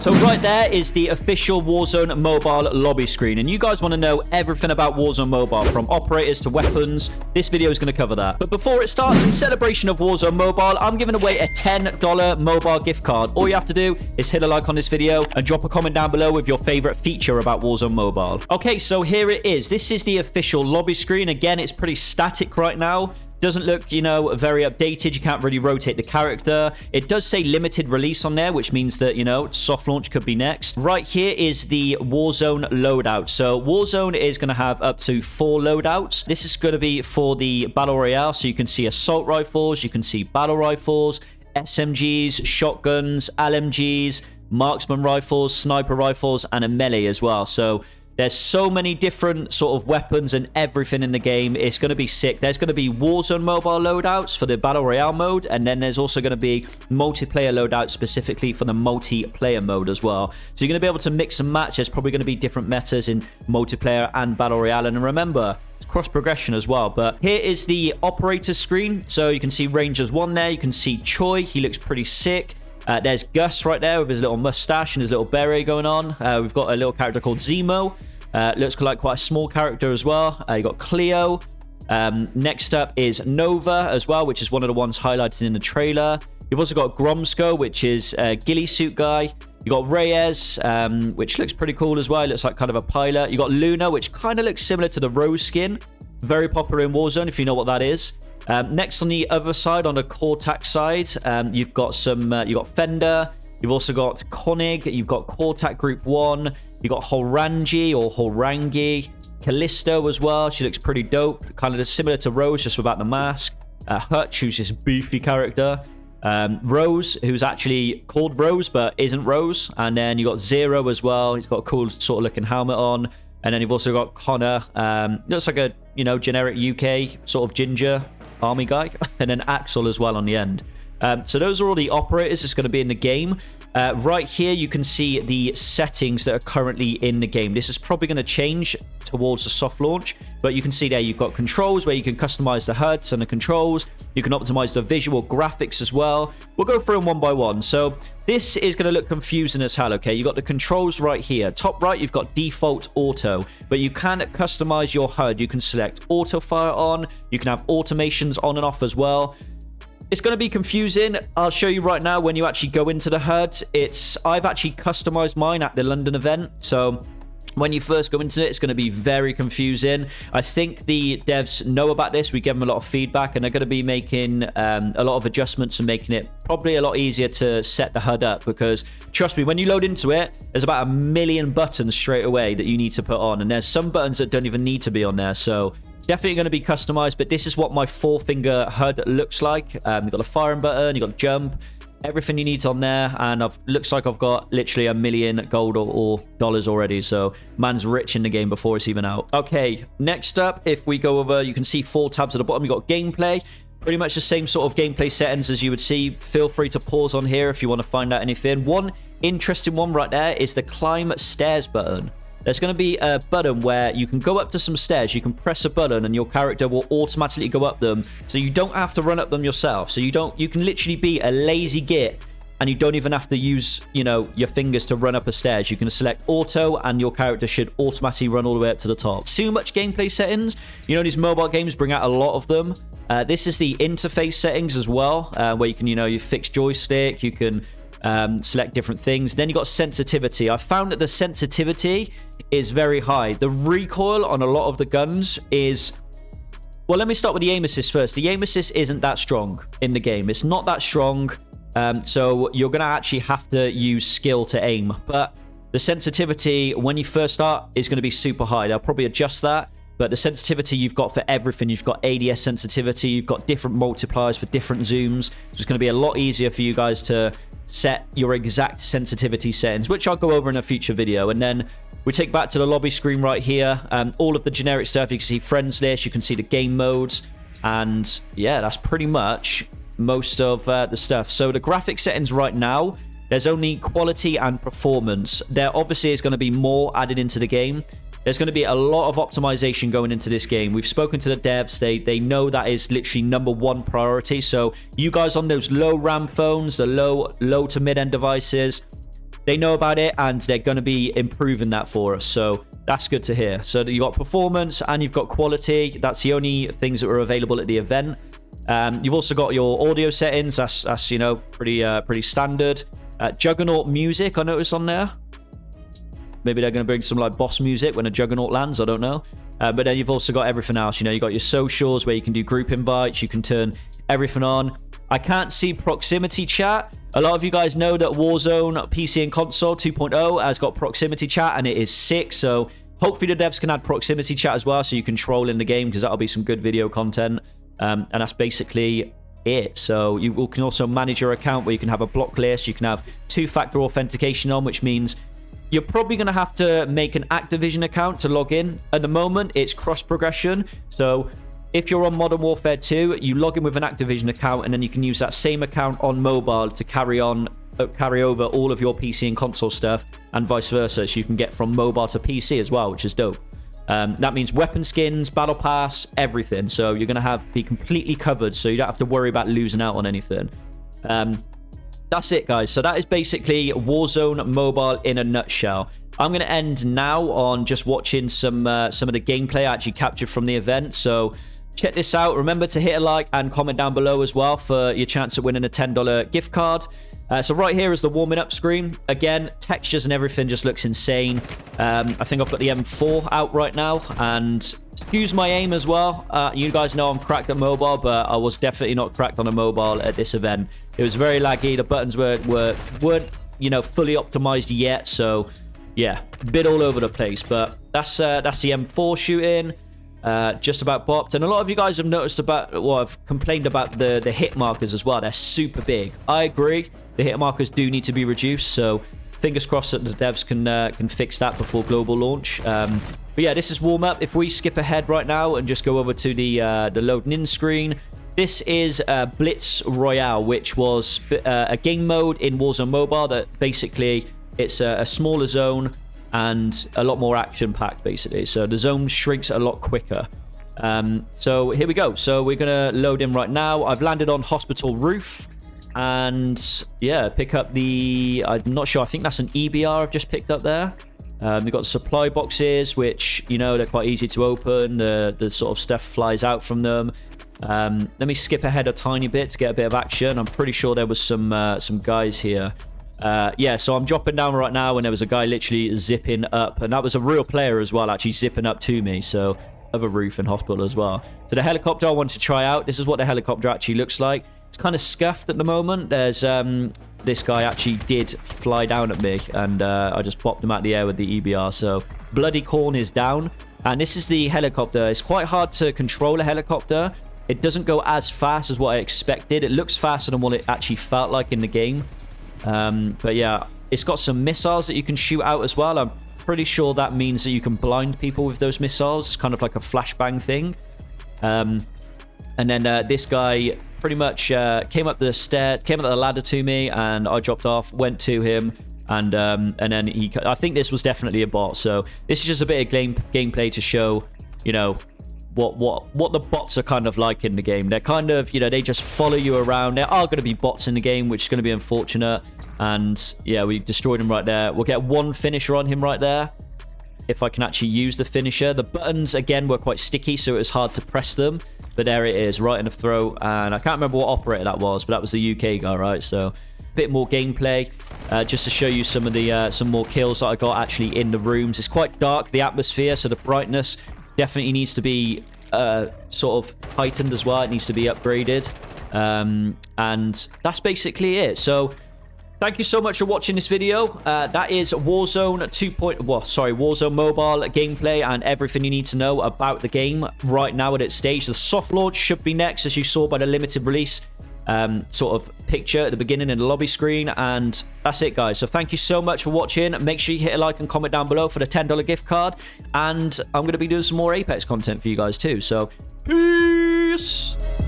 So right there is the official Warzone mobile lobby screen. And you guys want to know everything about Warzone mobile, from operators to weapons. This video is going to cover that. But before it starts, in celebration of Warzone mobile, I'm giving away a $10 mobile gift card. All you have to do is hit a like on this video and drop a comment down below with your favorite feature about Warzone mobile. Okay, so here it is. This is the official lobby screen. Again, it's pretty static right now. Doesn't look, you know, very updated. You can't really rotate the character. It does say limited release on there, which means that, you know, soft launch could be next. Right here is the Warzone loadout. So Warzone is going to have up to four loadouts. This is going to be for the Battle Royale. So you can see assault rifles, you can see battle rifles, SMGs, shotguns, LMGs, marksman rifles, sniper rifles, and a melee as well. So there's so many different sort of weapons and everything in the game. It's going to be sick. There's going to be Warzone mobile loadouts for the Battle Royale mode. And then there's also going to be multiplayer loadouts specifically for the multiplayer mode as well. So you're going to be able to mix and match. There's probably going to be different metas in multiplayer and Battle Royale. And remember, it's cross progression as well. But here is the operator screen. So you can see Rangers 1 there. You can see Choi. He looks pretty sick. Uh, there's Gus right there with his little mustache and his little beret going on. Uh, we've got a little character called Zimo. Uh, looks like quite a small character as well. Uh, you got Cleo. Um, next up is Nova as well, which is one of the ones highlighted in the trailer. You've also got Gromsko, which is a ghillie suit guy. You got Reyes, um, which looks pretty cool as well. It looks like kind of a pilot. You got Luna, which kind of looks similar to the Rose skin. Very popular in Warzone, if you know what that is. Um, next on the other side, on the KorTac side, um, you've got some. Uh, you got Fender. You've also got Konig, you've got KorTac Group 1, you've got Horangi or Horangi, Callisto as well. She looks pretty dope, kind of similar to Rose, just without the mask. Uh, Hutch, who's this beefy character. Um, Rose, who's actually called Rose, but isn't Rose. And then you've got Zero as well. He's got a cool sort of looking helmet on. And then you've also got Connor. Um, looks like a, you know, generic UK sort of ginger army guy. and then Axel as well on the end. Um, so those are all the operators that's going to be in the game. Uh, right here, you can see the settings that are currently in the game. This is probably going to change towards the soft launch, but you can see there you've got controls where you can customize the HUDs and the controls. You can optimize the visual graphics as well. We'll go through them one by one. So this is going to look confusing as hell, okay? You've got the controls right here. Top right, you've got default auto, but you can customize your HUD. You can select auto fire on. You can have automations on and off as well. It's going to be confusing. I'll show you right now when you actually go into the HUD. It's I've actually customized mine at the London event. So when you first go into it, it's going to be very confusing. I think the devs know about this. We give them a lot of feedback, and they're going to be making um, a lot of adjustments and making it probably a lot easier to set the HUD up. Because trust me, when you load into it, there's about a million buttons straight away that you need to put on, and there's some buttons that don't even need to be on there. So Definitely going to be customized, but this is what my four finger HUD looks like. Um, you've got a firing button, you've got jump, everything you need on there and I've looks like I've got literally a million gold or, or, dollars already so man's rich in the game before it's even out. Okay next up if we go over you can see four tabs at the bottom. You got gameplay pretty much the same sort of gameplay settings as you would see. Feel free to pause on here if you want to find out anything. One interesting one right there is the climb stairs button there's going to be a button where you can go up to some stairs. You can press a button and your character will automatically go up them. So you don't have to run up them yourself. So you don't, you can literally be a lazy git and you don't even have to use, you know, your fingers to run up a stairs. You can select auto and your character should automatically run all the way up to the top. Too much gameplay settings. You know, these mobile games bring out a lot of them. Uh, this is the interface settings as well, uh, where you can, you know, you fix joystick, you can um, select different things. Then you got sensitivity. I found that the sensitivity is very high. The recoil on a lot of the guns is... Well, let me start with the aim assist first. The aim assist isn't that strong in the game. It's not that strong. Um, so you're going to actually have to use skill to aim. But the sensitivity, when you first start, is going to be super high. They'll probably adjust that. But the sensitivity you've got for everything, you've got ADS sensitivity, you've got different multipliers for different zooms. So it's going to be a lot easier for you guys to set your exact sensitivity settings, which I'll go over in a future video. And then we take back to the lobby screen right here. Um, all of the generic stuff, you can see friends list, you can see the game modes. And yeah, that's pretty much most of uh, the stuff. So the graphic settings right now, there's only quality and performance. There obviously is going to be more added into the game. There's going to be a lot of optimization going into this game. We've spoken to the devs. They, they know that is literally number one priority. So you guys on those low RAM phones, the low, low to mid-end devices, they know about it and they're going to be improving that for us. So that's good to hear. So you've got performance and you've got quality. That's the only things that were available at the event. Um, you've also got your audio settings. That's, that's you know, pretty uh, pretty standard. Uh, Juggernaut music, I noticed on there. Maybe they're going to bring some like boss music when a Juggernaut lands. I don't know. Uh, but then you've also got everything else. You know, you got your socials where you can do group invites. You can turn everything on. I can't see proximity chat. A lot of you guys know that Warzone PC and console 2.0 has got proximity chat and it is sick. So hopefully the devs can add proximity chat as well so you can troll in the game because that'll be some good video content. Um, and that's basically it. So you can also manage your account where you can have a block list. You can have two-factor authentication on, which means you're probably going to have to make an Activision account to log in. At the moment, it's cross progression. So if you're on Modern Warfare 2, you log in with an Activision account, and then you can use that same account on mobile to carry on, uh, carry over all of your PC and console stuff, and vice versa. So you can get from mobile to PC as well, which is dope. Um, that means weapon skins, battle pass, everything. So you're going to have be completely covered, so you don't have to worry about losing out on anything. Um, that's it, guys. So that is basically Warzone Mobile in a nutshell. I'm going to end now on just watching some uh, some of the gameplay I actually captured from the event. So check this out. Remember to hit a like and comment down below as well for your chance of winning a $10 gift card. Uh, so right here is the warming up screen. Again, textures and everything just looks insane. Um, I think I've got the M4 out right now and excuse my aim as well. Uh, you guys know I'm cracked at mobile, but I was definitely not cracked on a mobile at this event. It was very laggy. The buttons were, were, weren't, you know, fully optimized yet. So yeah, bit all over the place, but that's, uh, that's the M4 shooting. Uh, just about bopped. And a lot of you guys have noticed about, well, I've complained about the, the hit markers as well. They're super big. I agree. The hit markers do need to be reduced. So fingers crossed that the devs can uh, can fix that before global launch. Um, but yeah, this is warm up. If we skip ahead right now and just go over to the uh, the loading in screen, this is uh, Blitz Royale, which was uh, a game mode in Warzone Mobile that basically it's a, a smaller zone and a lot more action packed basically. So the zone shrinks a lot quicker. Um, so here we go. So we're to load in right now. I've landed on hospital roof and yeah, pick up the, I'm not sure, I think that's an EBR I've just picked up there. Um, we've got supply boxes, which, you know, they're quite easy to open. The, the sort of stuff flies out from them. Um, let me skip ahead a tiny bit to get a bit of action. I'm pretty sure there was some uh, some guys here. Uh, yeah, so I'm dropping down right now, and there was a guy literally zipping up, and that was a real player as well, actually zipping up to me. So, other roof and hospital as well. So the helicopter I wanted to try out. This is what the helicopter actually looks like. Kind of scuffed at the moment. There's um, this guy actually did fly down at me, and uh, I just popped him out the air with the EBR. So bloody corn is down, and this is the helicopter. It's quite hard to control a helicopter. It doesn't go as fast as what I expected. It looks faster than what it actually felt like in the game. Um, but yeah, it's got some missiles that you can shoot out as well. I'm pretty sure that means that you can blind people with those missiles. It's kind of like a flashbang thing. Um, and then uh, this guy pretty much uh, came up the stair, came up the ladder to me, and I dropped off, went to him, and um, and then he. I think this was definitely a bot. So this is just a bit of game gameplay to show, you know, what what what the bots are kind of like in the game. They're kind of you know they just follow you around. There are going to be bots in the game, which is going to be unfortunate. And yeah, we destroyed him right there. We'll get one finisher on him right there. If I can actually use the finisher. The buttons, again, were quite sticky, so it was hard to press them. But there it is, right in the throat. And I can't remember what operator that was, but that was the UK guy, right? So a bit more gameplay. Uh, just to show you some of the uh, some more kills that I got actually in the rooms. It's quite dark, the atmosphere, so the brightness definitely needs to be uh, sort of heightened as well. It needs to be upgraded. Um, and that's basically it. So Thank you so much for watching this video. Uh, that is Warzone 2. Point, well, sorry, Warzone Mobile gameplay and everything you need to know about the game right now at its stage. The soft launch should be next, as you saw by the limited release um, sort of picture at the beginning in the lobby screen. And that's it, guys. So thank you so much for watching. Make sure you hit a like and comment down below for the $10 gift card. And I'm going to be doing some more Apex content for you guys too. So peace!